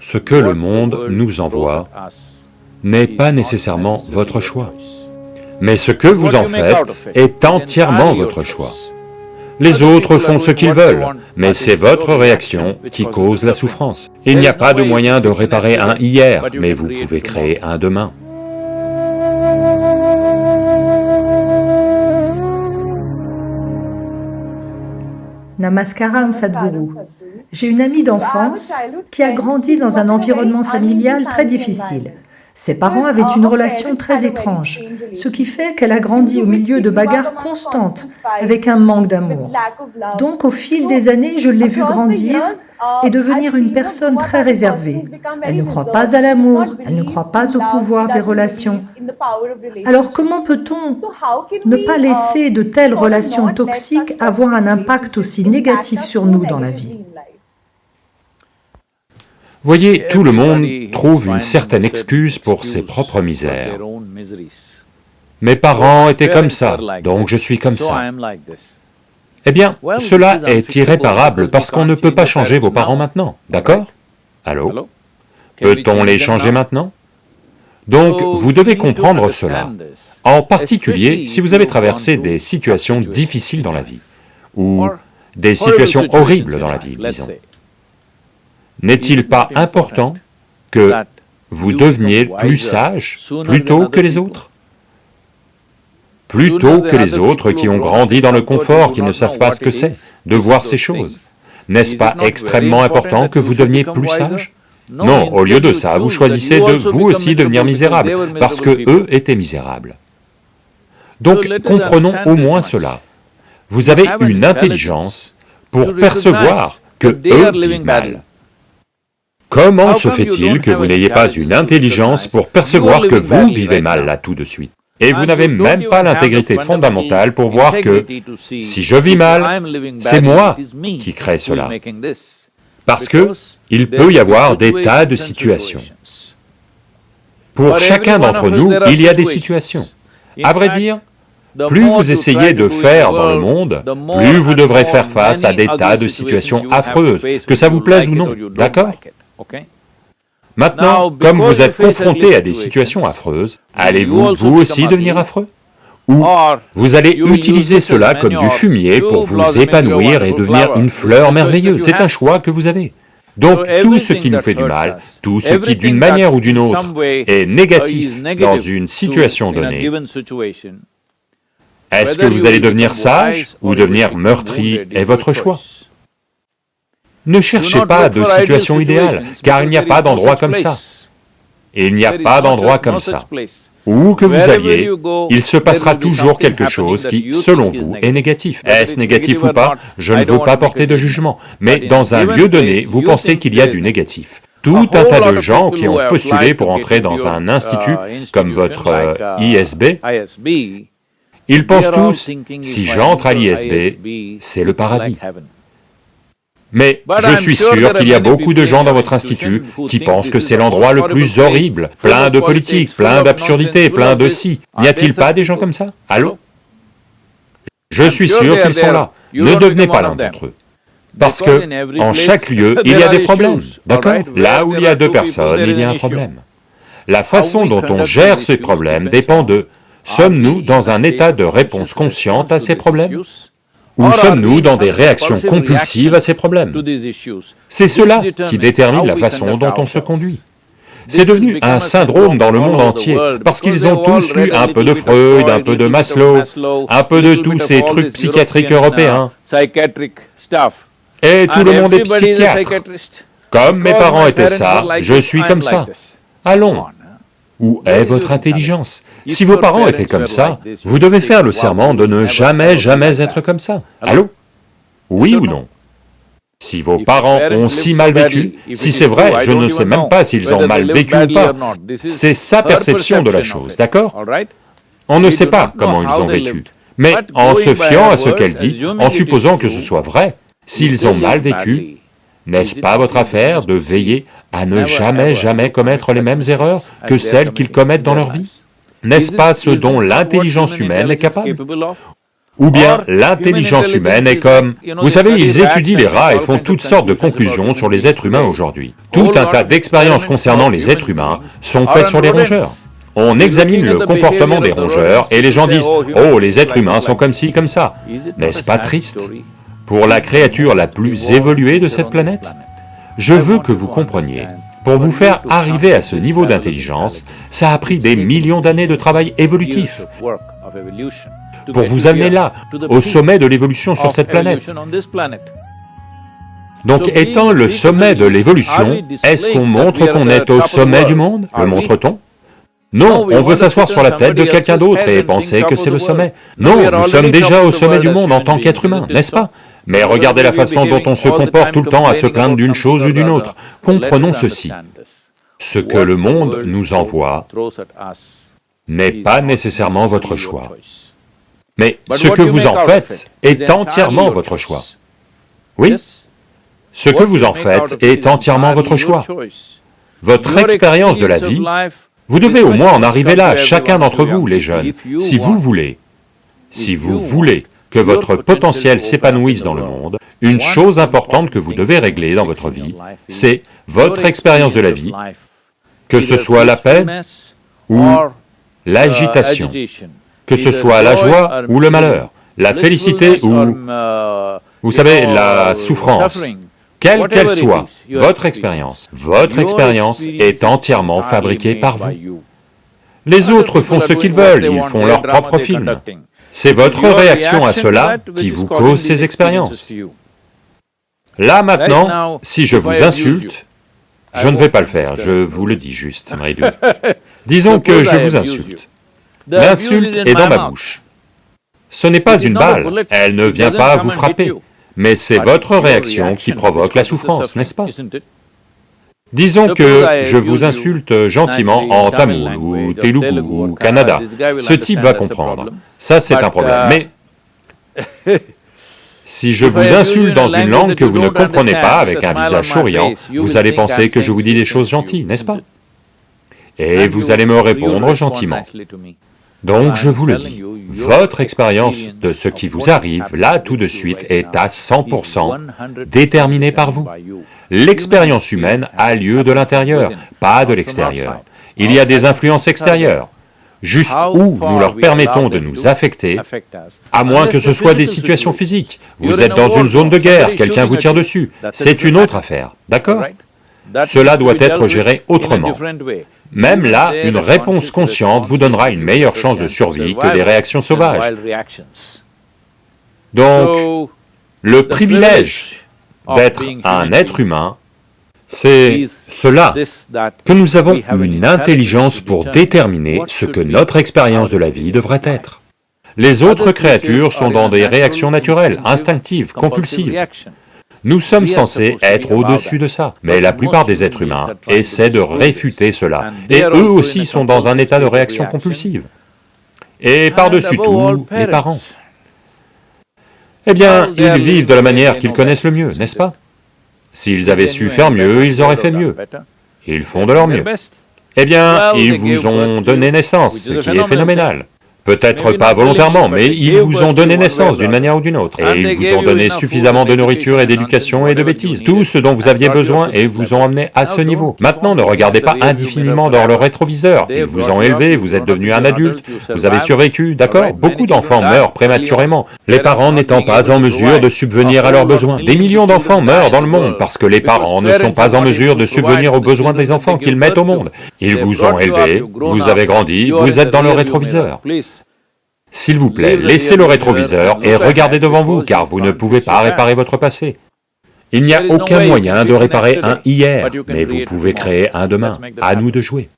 Ce que le monde nous envoie n'est pas nécessairement votre choix, mais ce que vous en faites est entièrement votre choix. Les autres font ce qu'ils veulent, mais c'est votre réaction qui cause la souffrance. Il n'y a pas de moyen de réparer un hier, mais vous pouvez créer un demain. Namaskaram Sadhguru. J'ai une amie d'enfance qui a grandi dans un environnement familial très difficile. Ses parents avaient une relation très étrange, ce qui fait qu'elle a grandi au milieu de bagarres constantes, avec un manque d'amour. Donc au fil des années, je l'ai vue grandir et devenir une personne très réservée. Elle ne croit pas à l'amour, elle ne croit pas au pouvoir des relations. Alors comment peut-on ne pas laisser de telles relations toxiques avoir un impact aussi négatif sur nous dans la vie? Voyez, tout le monde trouve une certaine excuse pour ses propres misères. Mes parents étaient comme ça, donc je suis comme ça. Eh bien, cela est irréparable parce qu'on ne peut pas changer vos parents maintenant, d'accord? Allô? Peut-on les changer maintenant? Donc, vous devez comprendre cela, en particulier si vous avez traversé des situations difficiles dans la vie, ou des situations horribles dans la vie, disons. N'est-il pas important que vous deveniez plus sage plutôt que les autres? Plutôt que les autres qui ont grandi dans le confort, qui ne savent pas ce que c'est de voir ces choses. N'est-ce pas extrêmement important que vous deveniez plus sage Non, au lieu de ça, vous choisissez de vous aussi devenir misérable, parce que eux étaient misérables. Donc comprenons au moins cela. Vous avez une intelligence pour percevoir que eux vivent mal. Comment se fait-il que vous n'ayez pas une intelligence pour percevoir que vous vivez mal là tout de suite? Et vous n'avez même pas l'intégrité fondamentale pour voir que si je vis mal, c'est moi qui crée cela. Parce que il peut y avoir des tas de situations. Pour chacun d'entre nous, il y a des situations. À vrai dire, plus vous essayez de faire dans le monde, plus vous devrez faire face à des tas de situations affreuses, que ça vous plaise ou non, d'accord Maintenant, comme vous êtes confronté à des situations affreuses, allez-vous vous aussi devenir affreux? Ou vous allez utiliser cela comme du fumier pour vous épanouir et devenir une fleur merveilleuse, c'est un choix que vous avez. Donc tout ce qui nous fait du mal, tout ce qui d'une manière ou d'une autre est négatif dans une situation donnée, est-ce que vous allez devenir sage ou devenir meurtri est votre choix ne cherchez pas de situation idéale, car il n'y a pas d'endroit comme ça. il n'y a pas d'endroit comme ça. Où que vous alliez, il se passera toujours quelque chose qui, selon vous, est négatif. Est-ce négatif ou pas? Je ne veux pas porter de jugement, mais dans un lieu donné, vous pensez qu'il y a du négatif. Tout un tas de gens qui ont postulé pour entrer dans un institut comme votre ISB, ils pensent tous, si j'entre à l'ISB, c'est le paradis. Mais je suis sûr qu'il y a beaucoup de gens dans votre institut qui pensent que c'est l'endroit le plus horrible, plein de politique, plein d'absurdités, plein de si. N'y a-t-il pas des gens comme ça? Allô? Je suis sûr qu'ils sont là, ne devenez pas l'un d'entre eux. Parce que, en chaque lieu, il y a des problèmes, d'accord? Là où il y a deux personnes, il y a un problème. La façon dont on gère ces problèmes dépend de, sommes-nous dans un état de réponse consciente à ces problèmes? Ou sommes-nous dans des réactions compulsives à ces problèmes C'est cela qui détermine la façon dont on se conduit. C'est devenu un syndrome dans le monde entier, parce qu'ils ont tous lu un peu de Freud, un peu de Maslow, un peu de tous ces trucs psychiatriques européens. Et tout le monde est psychiatre. Comme mes parents étaient ça, je suis comme ça. Allons, où est votre intelligence Si vos parents étaient comme ça, vous devez faire le serment de ne jamais, jamais être comme ça. Allô Oui ou non si vos parents ont si mal vécu, si c'est vrai, je ne sais même pas s'ils ont mal vécu ou pas, c'est sa perception de la chose, d'accord On ne sait pas comment ils ont vécu, mais en se fiant à ce qu'elle dit, en supposant que ce soit vrai, s'ils ont mal vécu, n'est-ce pas votre affaire de veiller à ne jamais, jamais commettre les mêmes erreurs que celles qu'ils commettent dans leur vie N'est-ce pas ce dont l'intelligence humaine est capable Ou bien l'intelligence humaine est comme... Vous savez, ils étudient les rats et font toutes sortes de conclusions sur les êtres humains aujourd'hui. Tout un tas d'expériences concernant les êtres humains sont faites sur les rongeurs. On examine le comportement des rongeurs et les gens disent « Oh, les êtres humains sont comme ci, comme ça ». N'est-ce pas triste Pour la créature la plus évoluée de cette planète Je veux que vous compreniez. Pour vous faire arriver à ce niveau d'intelligence, ça a pris des millions d'années de travail évolutif. Pour vous amener là, au sommet de l'évolution sur cette planète. Donc étant le sommet de l'évolution, est-ce qu'on montre qu'on est au sommet du monde? Le montre-t-on? Non, on veut s'asseoir sur la tête de quelqu'un d'autre et penser que c'est le sommet. Non, nous sommes déjà au sommet du monde en tant qu'être humain, n'est-ce pas? Mais regardez la façon dont on se comporte tout le temps à se plaindre d'une chose ou d'une autre. Comprenons ceci. Ce que le monde nous envoie n'est pas nécessairement votre choix. Mais ce que vous en faites est entièrement votre choix. Oui, ce que vous en faites est entièrement votre choix. Votre expérience de la vie, vous devez au moins en arriver là, chacun d'entre vous, les jeunes, si vous voulez, si vous voulez que votre potentiel s'épanouisse dans le monde, une chose importante que vous devez régler dans votre vie, c'est votre expérience de la vie, que ce soit la paix ou l'agitation, que ce soit la joie ou le malheur, la félicité ou, vous savez, la souffrance, quelle qu'elle soit, votre expérience, votre expérience est entièrement fabriquée par vous. Les autres font ce qu'ils veulent, ils font leur propre film. C'est votre réaction à cela qui vous cause ces expériences. Là maintenant, si je vous insulte, je ne vais pas le faire, je vous le dis juste, Disons que je vous insulte. L'insulte est dans ma bouche. Ce n'est pas une balle, elle ne vient pas vous frapper, mais c'est votre réaction qui provoque la souffrance, n'est-ce pas? Disons que je vous insulte gentiment en tamoul, ou telugu, ou Canada. Ce type va comprendre. Ça, c'est un problème. Mais si je vous insulte dans une langue que vous ne comprenez pas, avec un visage souriant, vous allez penser que je vous dis des choses gentilles, n'est-ce pas? Et vous allez me répondre gentiment. Donc je vous le dis, votre expérience de ce qui vous arrive, là tout de suite, est à 100% déterminée par vous. L'expérience humaine a lieu de l'intérieur, pas de l'extérieur. Il y a des influences extérieures, jusqu'où nous leur permettons de nous affecter, à moins que ce soit des situations physiques. Vous êtes dans une zone de guerre, quelqu'un vous tire dessus, c'est une autre affaire, d'accord Cela doit être géré autrement. Même là, une réponse consciente vous donnera une meilleure chance de survie que des réactions sauvages. Donc, le privilège d'être un être humain, c'est cela, que nous avons une intelligence pour déterminer ce que notre expérience de la vie devrait être. Les autres créatures sont dans des réactions naturelles, instinctives, compulsives. Nous sommes censés être au-dessus de ça, mais la plupart des êtres humains essaient de réfuter cela, et eux aussi sont dans un état de réaction compulsive. Et par-dessus tout, les parents. Eh bien, ils vivent de la manière qu'ils connaissent le mieux, n'est-ce pas? S'ils avaient su faire mieux, ils auraient fait mieux. Ils font de leur mieux. Eh bien, ils vous ont donné naissance, ce qui est phénoménal. Peut-être pas volontairement, mais ils vous ont donné naissance d'une manière ou d'une autre, et ils vous ont donné suffisamment de nourriture et d'éducation et de bêtises, tout ce dont vous aviez besoin et vous ont amené à ce niveau. Maintenant, ne regardez pas indéfiniment dans le rétroviseur, ils vous ont élevé, vous êtes devenu un adulte, vous avez survécu, d'accord Beaucoup d'enfants meurent prématurément, les parents n'étant pas en mesure de subvenir à leurs besoins. Des millions d'enfants meurent dans le monde parce que les parents ne sont pas en mesure de subvenir aux besoins des enfants qu'ils mettent au monde. Ils vous ont élevé, vous avez grandi, vous êtes dans le rétroviseur. S'il vous plaît, laissez le rétroviseur et regardez devant vous, car vous ne pouvez pas réparer votre passé. Il n'y a aucun moyen de réparer un hier, mais vous pouvez créer un demain, à nous de jouer.